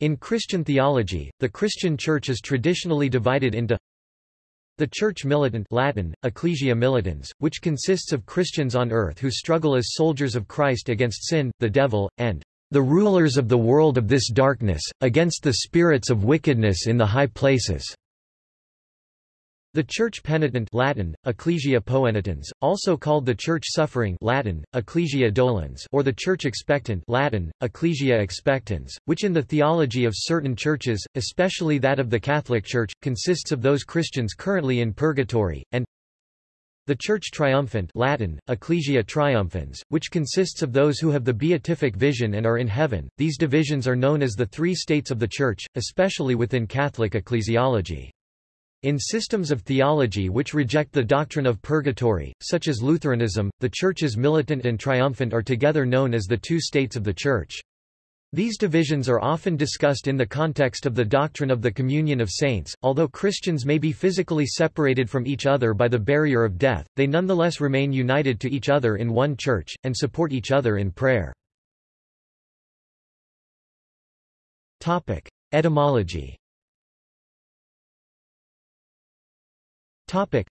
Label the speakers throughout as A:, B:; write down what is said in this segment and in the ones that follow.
A: In Christian theology, the Christian Church is traditionally divided into the Church Militant Latin, Ecclesia Militans, which consists of Christians on earth who struggle as soldiers of Christ against sin, the devil, and the rulers of the world of this darkness, against the spirits of wickedness in the high places. The Church Penitent Latin, Ecclesia Poenitens, also called the Church Suffering Latin, Ecclesia Dolens or the Church Expectant Latin, Ecclesia Expectans, which in the theology of certain churches, especially that of the Catholic Church, consists of those Christians currently in purgatory, and the Church Triumphant Latin, Ecclesia Triumphans, which consists of those who have the beatific vision and are in heaven. These divisions are known as the three states of the Church, especially within Catholic ecclesiology. In systems of theology which reject the doctrine of purgatory, such as Lutheranism, the churches militant and triumphant are together known as the two states of the Church. These divisions are often discussed in the context of the doctrine of the communion of saints. Although Christians may be physically separated from each other by the barrier of death, they nonetheless remain united to each other in one church, and support each other in prayer. Etymology Topic.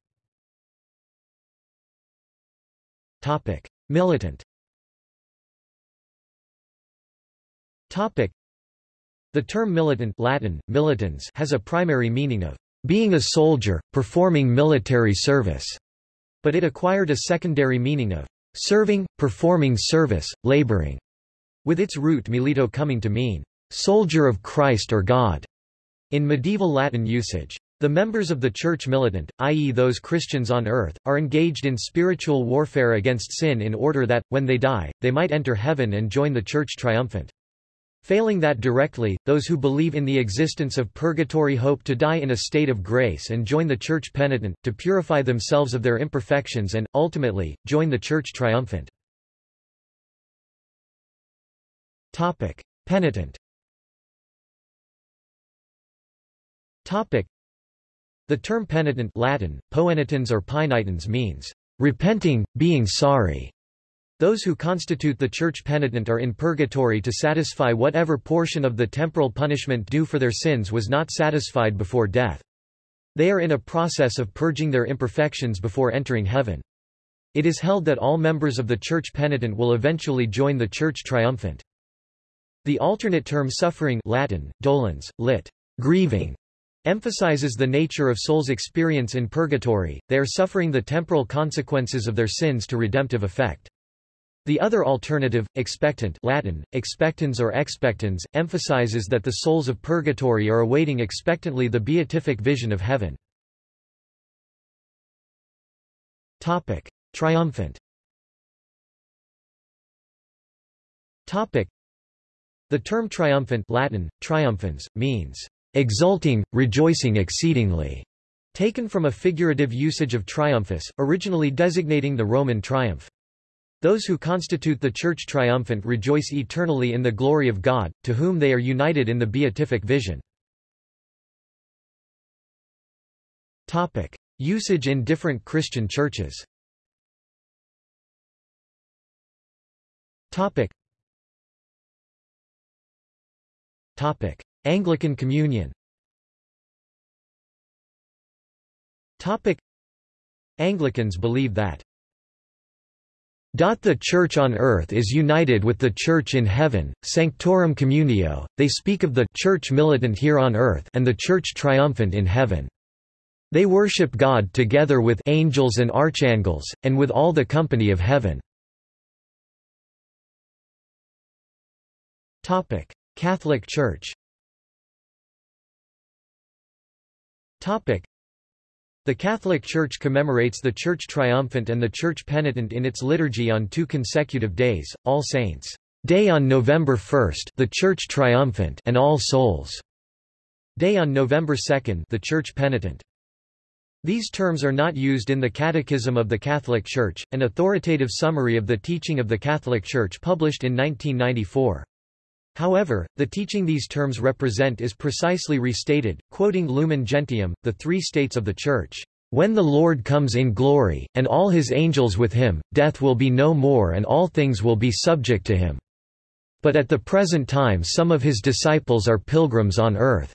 A: Topic. Militant Topic. The term militant Latin, militans has a primary meaning of being a soldier, performing military service, but it acquired a secondary meaning of serving, performing service, laboring, with its root milito coming to mean soldier of Christ or God in medieval Latin usage. The members of the Church militant, i.e. those Christians on earth, are engaged in spiritual warfare against sin in order that, when they die, they might enter heaven and join the Church triumphant. Failing that directly, those who believe in the existence of purgatory hope to die in a state of grace and join the Church penitent, to purify themselves of their imperfections and, ultimately, join the Church triumphant. Penitent the term penitent Latin, poenitens or penitens means, repenting, being sorry. Those who constitute the church penitent are in purgatory to satisfy whatever portion of the temporal punishment due for their sins was not satisfied before death. They are in a process of purging their imperfections before entering heaven. It is held that all members of the church penitent will eventually join the church triumphant. The alternate term suffering Latin, dolens, lit. grieving, emphasizes the nature of soul's experience in purgatory, they are suffering the temporal consequences of their sins to redemptive effect. The other alternative, expectant Latin, expectans or expectans, emphasizes that the souls of purgatory are awaiting expectantly the beatific vision of heaven. Topic. Triumphant Topic. The term triumphant Latin, triumphans, means exulting, rejoicing exceedingly, taken from a figurative usage of triumphus, originally designating the Roman triumph. Those who constitute the Church triumphant rejoice eternally in the glory of God, to whom they are united in the beatific vision. Topic. Usage in different Christian churches Topic. Topic. Anglican Communion Topic Anglicans believe that the Church on earth is united with the Church in heaven, Sanctorum Communio, they speak of the Church militant here on earth and the Church triumphant in heaven. They worship God together with angels and archangels, and with all the company of heaven. Catholic Church The Catholic Church commemorates the Church Triumphant and the Church Penitent in its liturgy on two consecutive days, All Saints' Day on November 1 the Church Triumphant and All Souls' Day on November 2 the Church Penitent. These terms are not used in the Catechism of the Catholic Church, an authoritative summary of the teaching of the Catholic Church published in 1994. However, the teaching these terms represent is precisely restated, quoting Lumen Gentium, the three states of the Church. When the Lord comes in glory, and all his angels with him, death will be no more and all things will be subject to him. but at the present time some of his disciples are pilgrims on earth.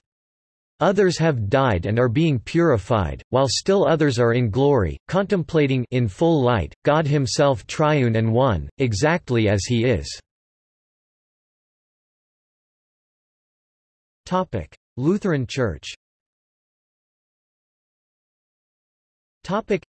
A: Others have died and are being purified, while still others are in glory, contemplating in full light, God himself triune and one, exactly as he is. Lutheran Church Topic: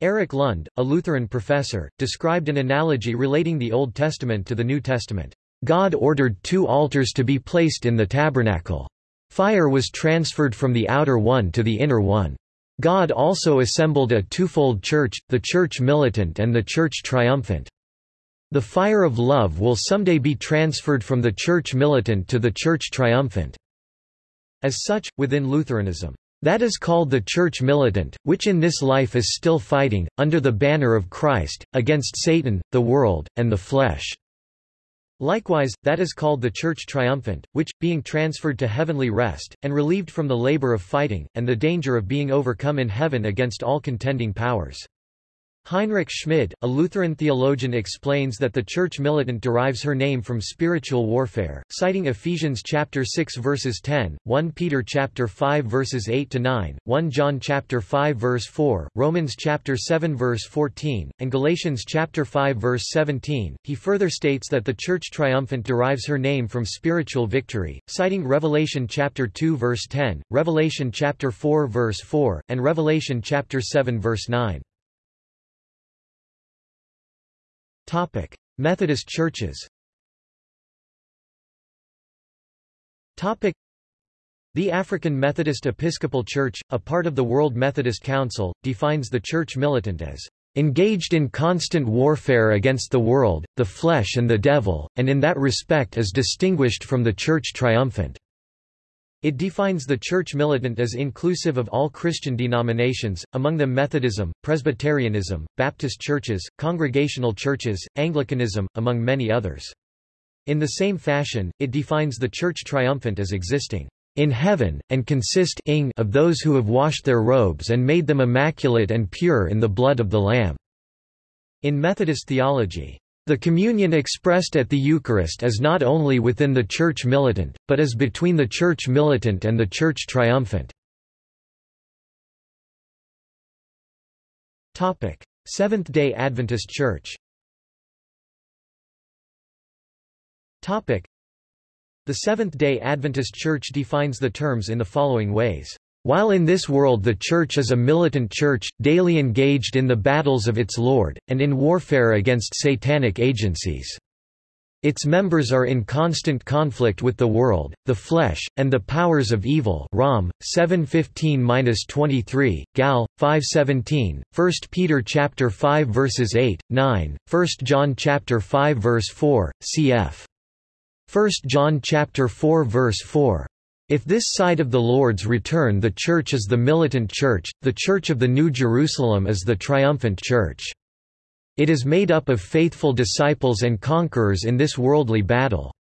A: Eric Lund, a Lutheran professor, described an analogy relating the Old Testament to the New Testament. God ordered two altars to be placed in the tabernacle. Fire was transferred from the outer one to the inner one. God also assembled a twofold church, the church militant and the church triumphant. The fire of love will someday be transferred from the church militant to the church triumphant. As such, within Lutheranism, that is called the church militant, which in this life is still fighting, under the banner of Christ, against Satan, the world, and the flesh. Likewise, that is called the Church triumphant, which, being transferred to heavenly rest, and relieved from the labor of fighting, and the danger of being overcome in heaven against all contending powers. Heinrich Schmid, a Lutheran theologian explains that the church militant derives her name from spiritual warfare, citing Ephesians chapter 6 verses 10, 1 Peter chapter 5 verses 8 to 9, 1 John chapter 5 verse 4, Romans chapter 7 verse 14, and Galatians chapter 5 verse 17. He further states that the church triumphant derives her name from spiritual victory, citing Revelation chapter 2 verse 10, Revelation chapter 4 verse 4, and Revelation chapter 7 verse 9. Topic: Methodist churches. Topic: The African Methodist Episcopal Church, a part of the World Methodist Council, defines the church militant as engaged in constant warfare against the world, the flesh and the devil, and in that respect is distinguished from the church triumphant. It defines the Church militant as inclusive of all Christian denominations, among them Methodism, Presbyterianism, Baptist churches, Congregational churches, Anglicanism, among many others. In the same fashion, it defines the Church triumphant as existing in heaven, and consist of those who have washed their robes and made them immaculate and pure in the blood of the Lamb. In Methodist theology, the communion expressed at the Eucharist is not only within the Church militant, but is between the Church militant and the Church triumphant. Seventh-day Adventist Church The Seventh-day Adventist Church defines the terms in the following ways. While in this world the Church is a militant church, daily engaged in the battles of its Lord, and in warfare against satanic agencies. Its members are in constant conflict with the world, the flesh, and the powers of evil Rom, 7:15-23, Gal. 5:17, 1 Peter chapter 5 verses 8, 9, 1 John chapter 5 verse 4, cf. 1 John chapter 4 verse 4. If this side of the Lord's return the Church is the militant Church, the Church of the New Jerusalem is the triumphant Church. It is made up of faithful disciples and conquerors in this worldly battle.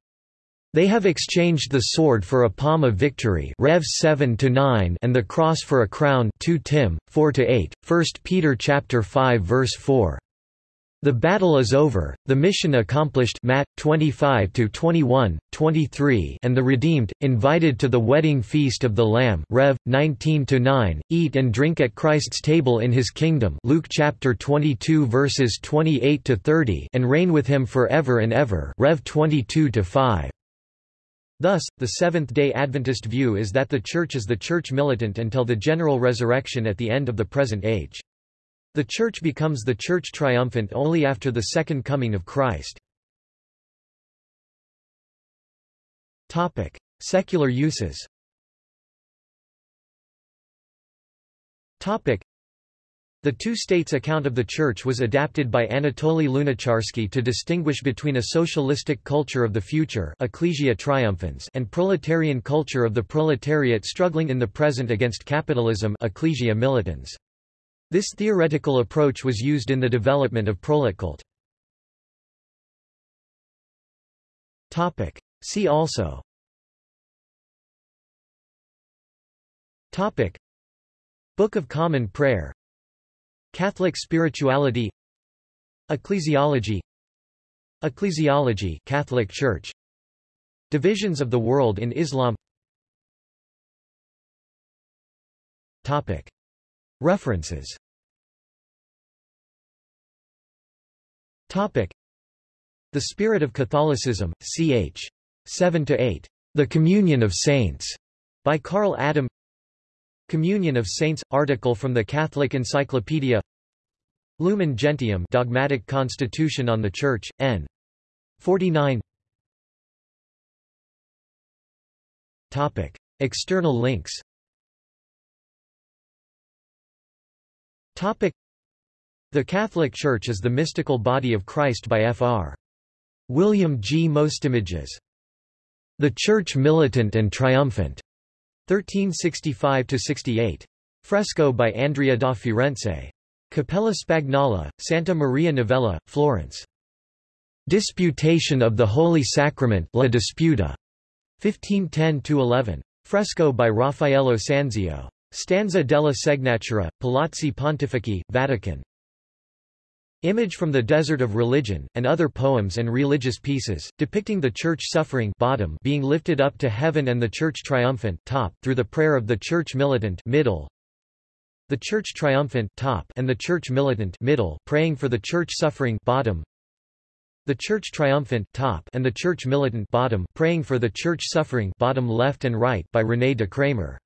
A: They have exchanged the sword for a palm of victory Rev 7 and the cross for a crown 2 Tim, 4-8, 1 Peter chapter 5 verse 4. The battle is over, the mission accomplished Matt 25 to 21, 23 and the redeemed invited to the wedding feast of the Lamb Rev 19 to 9 eat and drink at Christ's table in his kingdom Luke chapter 22 verses 28 to 30 and reign with him forever and ever Rev 22 to 5 Thus, the Seventh-day Adventist view is that the Church is the Church militant until the general resurrection at the end of the present age. The Church becomes the Church triumphant only after the second coming of Christ. Topic. Secular uses Topic. the two states account of the Church was adapted by Anatoly Lunacharsky to distinguish between a socialistic culture of the future ecclesia triumphans and proletarian culture of the proletariat struggling in the present against capitalism ecclesia militans. This theoretical approach was used in the development of proletkult. See also. Topic. Book of Common Prayer. Catholic spirituality. Ecclesiology. Ecclesiology Catholic Church. Divisions of the world in Islam. Topic. References Topic. The Spirit of Catholicism ch 7 to 8 The Communion of Saints by Karl Adam. Communion of Saints article from the Catholic Encyclopedia. Lumen Gentium Dogmatic Constitution on the Church N. 49 Topic. External links. Topic The Catholic Church is the mystical body of Christ by Fr. William G. Mostimages. The Church Militant and Triumphant. 1365–68. Fresco by Andrea da Firenze. Cappella Spagnola, Santa Maria Novella, Florence. Disputation of the Holy Sacrament La Disputa. 1510–11. Fresco by Raffaello Sanzio. Stanza della Segnatura, Palazzi Pontifici, Vatican. Image from the Desert of Religion, and other poems and religious pieces, depicting the Church suffering bottom being lifted up to heaven and the Church triumphant top through the prayer of the Church militant middle. The Church triumphant top and the Church militant middle praying for the Church suffering bottom. The Church triumphant top and the Church militant bottom praying for the Church suffering bottom left and right by René de Kramer.